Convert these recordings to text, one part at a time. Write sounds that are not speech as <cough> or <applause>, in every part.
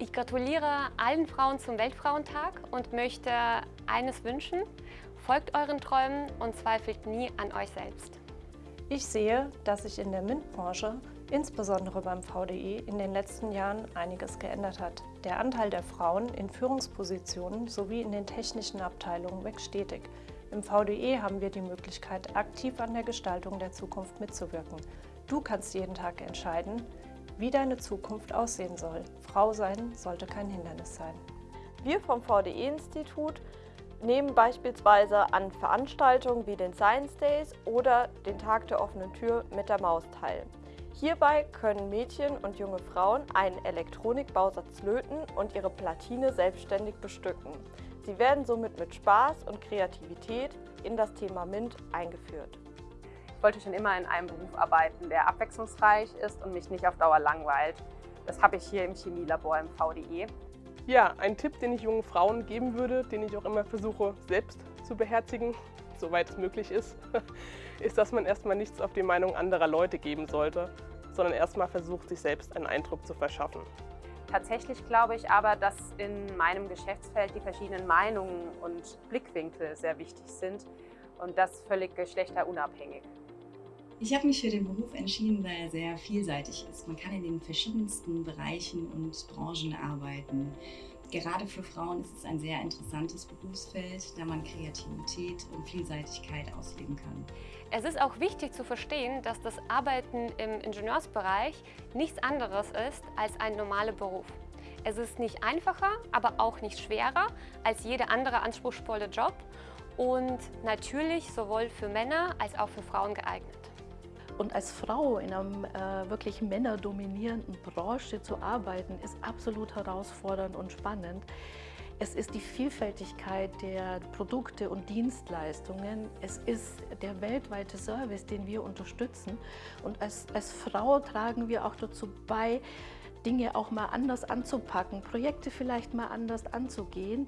Ich gratuliere allen Frauen zum Weltfrauentag und möchte eines wünschen. Folgt euren Träumen und zweifelt nie an euch selbst. Ich sehe, dass sich in der MINT-Branche, insbesondere beim VDE, in den letzten Jahren einiges geändert hat. Der Anteil der Frauen in Führungspositionen sowie in den technischen Abteilungen wächst stetig. Im VDE haben wir die Möglichkeit, aktiv an der Gestaltung der Zukunft mitzuwirken. Du kannst jeden Tag entscheiden, wie deine Zukunft aussehen soll. Frau sein sollte kein Hindernis sein. Wir vom VDE-Institut nehmen beispielsweise an Veranstaltungen wie den Science Days oder den Tag der offenen Tür mit der Maus teil. Hierbei können Mädchen und junge Frauen einen Elektronikbausatz löten und ihre Platine selbstständig bestücken. Sie werden somit mit Spaß und Kreativität in das Thema MINT eingeführt. Ich wollte schon immer in einem Beruf arbeiten, der abwechslungsreich ist und mich nicht auf Dauer langweilt. Das habe ich hier im Chemielabor im VDE. Ja, ein Tipp, den ich jungen Frauen geben würde, den ich auch immer versuche selbst zu beherzigen, soweit es möglich ist, <laughs> ist, dass man erstmal nichts auf die Meinung anderer Leute geben sollte, sondern erstmal versucht, sich selbst einen Eindruck zu verschaffen. Tatsächlich glaube ich aber, dass in meinem Geschäftsfeld die verschiedenen Meinungen und Blickwinkel sehr wichtig sind und das völlig geschlechterunabhängig. Ich habe mich für den Beruf entschieden, weil er sehr vielseitig ist. Man kann in den verschiedensten Bereichen und Branchen arbeiten. Gerade für Frauen ist es ein sehr interessantes Berufsfeld, da man Kreativität und Vielseitigkeit ausleben kann. Es ist auch wichtig zu verstehen, dass das Arbeiten im Ingenieursbereich nichts anderes ist als ein normaler Beruf. Es ist nicht einfacher, aber auch nicht schwerer als jeder andere anspruchsvolle Job und natürlich sowohl für Männer als auch für Frauen geeignet. Und als Frau in einer äh, wirklich männerdominierenden Branche zu arbeiten, ist absolut herausfordernd und spannend. Es ist die Vielfältigkeit der Produkte und Dienstleistungen. Es ist der weltweite Service, den wir unterstützen. Und als, als Frau tragen wir auch dazu bei, Dinge auch mal anders anzupacken, Projekte vielleicht mal anders anzugehen,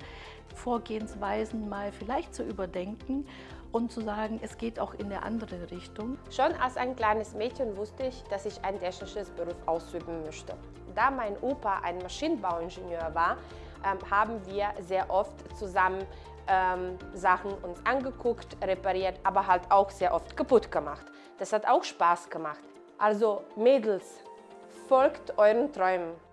Vorgehensweisen mal vielleicht zu überdenken und zu sagen, es geht auch in eine andere Richtung. Schon als ein kleines Mädchen wusste ich, dass ich ein technisches Beruf ausüben möchte. Da mein Opa ein Maschinenbauingenieur war, ähm, haben wir sehr oft zusammen ähm, Sachen uns angeguckt, repariert, aber halt auch sehr oft kaputt gemacht. Das hat auch Spaß gemacht. Also Mädels, folgt euren Träumen.